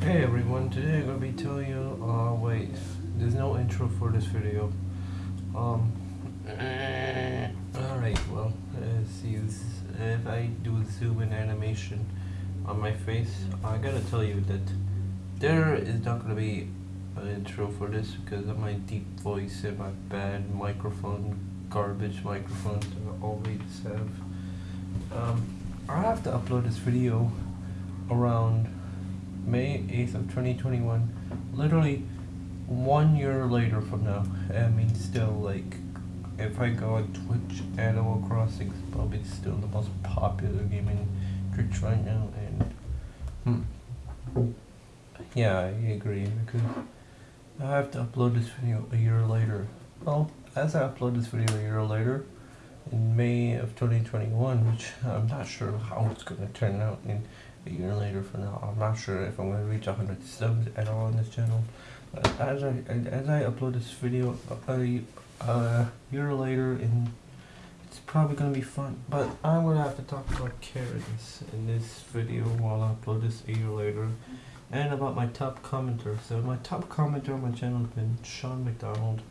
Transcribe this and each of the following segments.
Hey everyone, today I'm gonna be telling you, uh, wait, there's no intro for this video. Um, alright, well, let's see, if I do a zoom in animation on my face, I gotta tell you that there is not gonna be an intro for this because of my deep voice and my bad microphone, garbage microphone that I always have. Um, I have to upload this video around May 8th of 2021, literally one year later from now. I mean, still, like, if I go on Twitch, Animal Crossing is probably still the most popular game in Twitch right now, and, hmm. Yeah, I agree, because I have to upload this video a year later. Well, as I upload this video a year later, in May of 2021, which I'm not sure how it's going to turn out in a year later from now. I'm not sure if I'm going to reach 100 subs at all on this channel. But as I as I upload this video a, a year later, in it's probably going to be fun. But I'm going to have to talk about Karens in this video while I upload this a year later. And about my top commenter. So my top commenter on my channel has been Sean McDonald.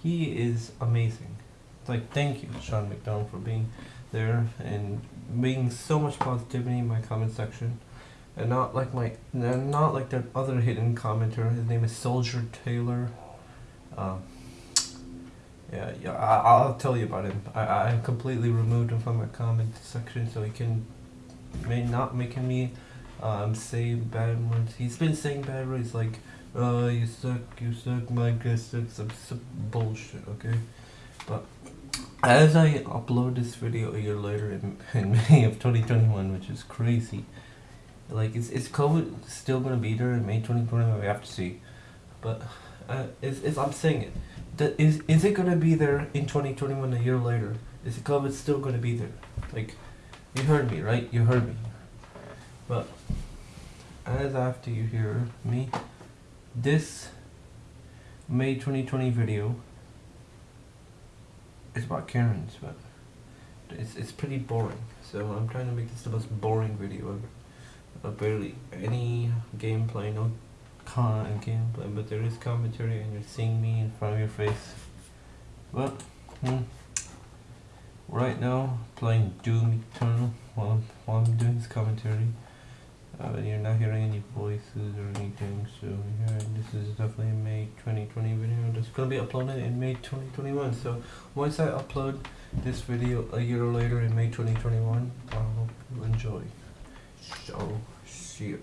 He is amazing like thank you Sean McDonald for being there and being so much positivity in my comment section. And not like my not like that other hidden commenter. His name is Soldier Taylor. Um, yeah yeah I, will tell you about him. I, I completely removed him from my comment section so he can may not making me um, say bad words. He's been saying bad words like uh you suck you suck my guess sucks some bullshit okay? But as I upload this video a year later in, in May of 2021, which is crazy, like is is COVID still gonna be there in May 2021? We have to see, but uh, is I'm saying it. That is is it gonna be there in 2021 a year later? Is COVID still gonna be there? Like, you heard me, right? You heard me. But as after you hear me, this May 2020 video it's about Karens, but it's, it's pretty boring. So I'm trying to make this the most boring video ever. Uh, barely any gameplay, no con gameplay, but there is commentary and you're seeing me in front of your face. But, hmm, right now, playing Doom Eternal while I'm, while I'm doing this commentary. Uh, you're not hearing any voices or anything, so yeah, this is definitely a May 2020 video that's gonna be uploaded in May 2021. So once I upload this video a year later in May 2021, I hope you enjoy. So, see you.